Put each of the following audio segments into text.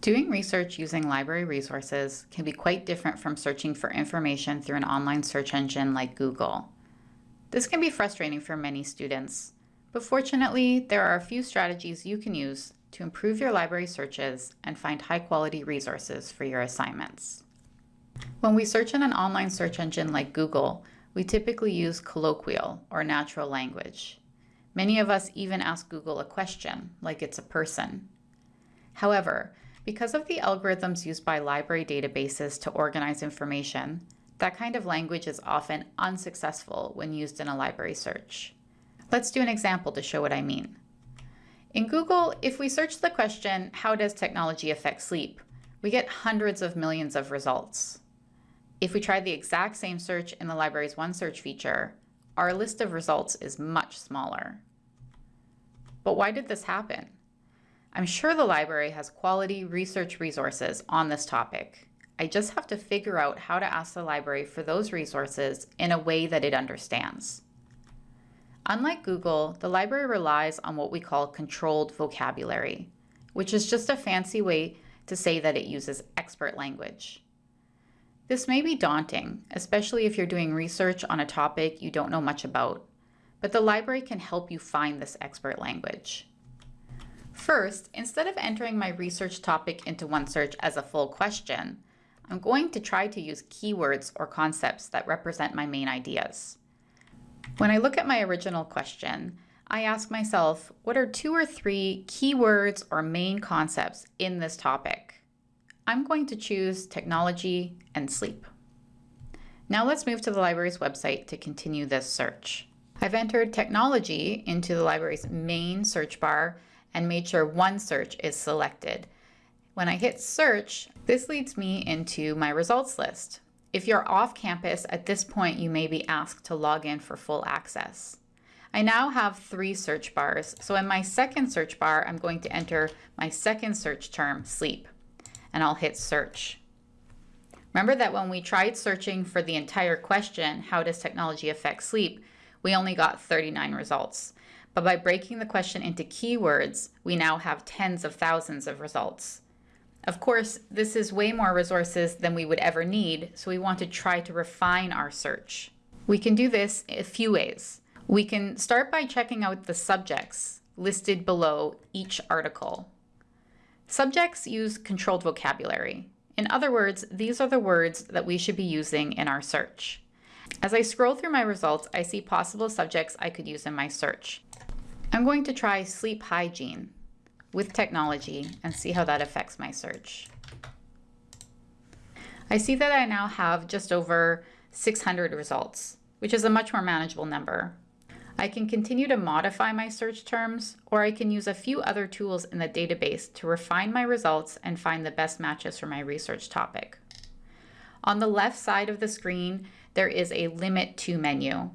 Doing research using library resources can be quite different from searching for information through an online search engine like Google. This can be frustrating for many students, but fortunately, there are a few strategies you can use to improve your library searches and find high quality resources for your assignments. When we search in an online search engine like Google, we typically use colloquial or natural language. Many of us even ask Google a question, like it's a person. However, because of the algorithms used by library databases to organize information, that kind of language is often unsuccessful when used in a library search. Let's do an example to show what I mean. In Google, if we search the question, how does technology affect sleep, we get hundreds of millions of results. If we try the exact same search in the library's OneSearch feature, our list of results is much smaller. But why did this happen? I'm sure the library has quality research resources on this topic. I just have to figure out how to ask the library for those resources in a way that it understands. Unlike Google, the library relies on what we call controlled vocabulary, which is just a fancy way to say that it uses expert language. This may be daunting, especially if you're doing research on a topic you don't know much about, but the library can help you find this expert language. First, instead of entering my research topic into OneSearch as a full question, I'm going to try to use keywords or concepts that represent my main ideas. When I look at my original question, I ask myself, what are two or three keywords or main concepts in this topic? I'm going to choose technology and sleep. Now let's move to the library's website to continue this search. I've entered technology into the library's main search bar and made sure OneSearch is selected. When I hit search, this leads me into my results list. If you're off campus at this point, you may be asked to log in for full access. I now have three search bars. So in my second search bar, I'm going to enter my second search term, sleep and I'll hit search. Remember that when we tried searching for the entire question, how does technology affect sleep, we only got 39 results. But by breaking the question into keywords, we now have tens of thousands of results. Of course, this is way more resources than we would ever need, so we want to try to refine our search. We can do this a few ways. We can start by checking out the subjects listed below each article. Subjects use controlled vocabulary. In other words, these are the words that we should be using in our search. As I scroll through my results, I see possible subjects I could use in my search. I'm going to try sleep hygiene with technology and see how that affects my search. I see that I now have just over 600 results, which is a much more manageable number. I can continue to modify my search terms, or I can use a few other tools in the database to refine my results and find the best matches for my research topic. On the left side of the screen, there is a Limit To menu.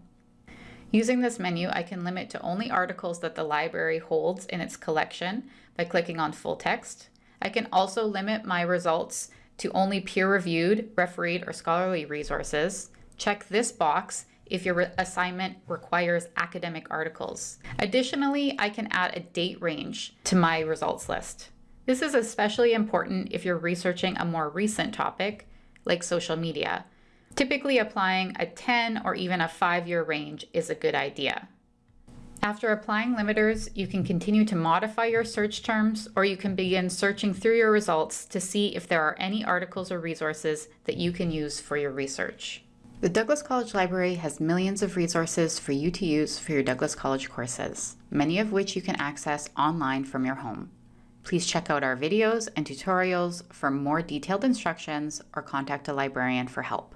Using this menu, I can limit to only articles that the library holds in its collection by clicking on full text. I can also limit my results to only peer-reviewed, refereed, or scholarly resources. Check this box if your assignment requires academic articles. Additionally, I can add a date range to my results list. This is especially important if you're researching a more recent topic, like social media. Typically applying a 10 or even a 5-year range is a good idea. After applying limiters, you can continue to modify your search terms or you can begin searching through your results to see if there are any articles or resources that you can use for your research. The Douglas College Library has millions of resources for you to use for your Douglas College courses, many of which you can access online from your home. Please check out our videos and tutorials for more detailed instructions or contact a librarian for help.